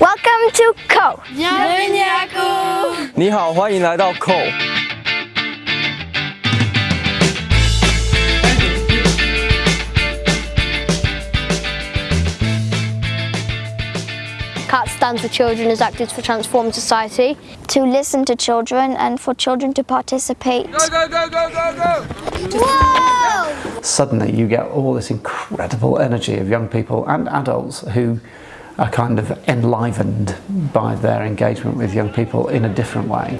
Welcome to Co. 你好，欢迎来到 Co。 CAT stands for Children as Actors for Transformed Society. to listen to children and for children to participate. suddenly you get all this incredible energy of young people and adults who are kind of enlivened by their engagement with young people in a different way.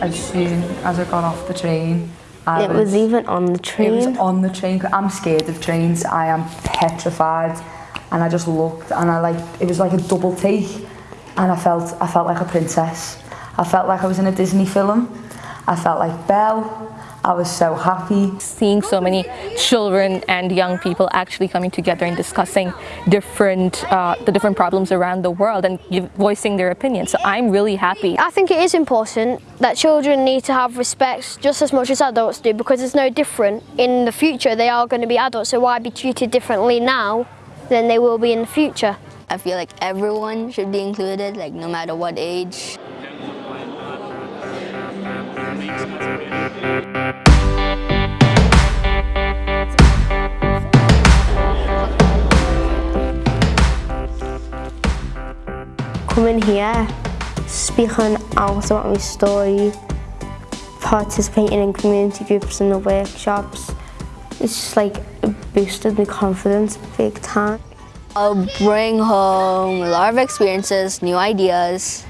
As soon as I got off the train, I it was, was even on the train? It was on the train. I'm scared of trains. I am petrified. And I just looked and I like, it was like a double take. And I felt, I felt like a princess. I felt like I was in a Disney film. I felt like Belle. I was so happy. seeing so many children and young people actually coming together and discussing different uh, the different problems around the world and give, voicing their opinions. So I'm really happy. I think it is important that children need to have respect just as much as adults do because it's no different. In the future, they are going to be adults, so why be treated differently now than they will be in the future? I feel like everyone should be included, like no matter what age. Coming here, speaking out about my story, participating in community groups and the workshops. It's just like it boosted my confidence big time. I'll bring home a lot of experiences, new ideas,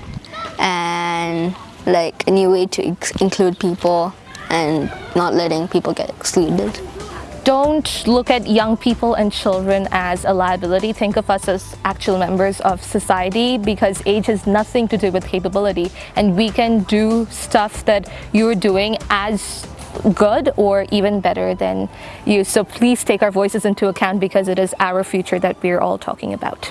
and like a new way to include people and not letting people get excluded. Don't look at young people and children as a liability. Think of us as actual members of society because age has nothing to do with capability and we can do stuff that you're doing as good or even better than you. So please take our voices into account because it is our future that we're all talking about.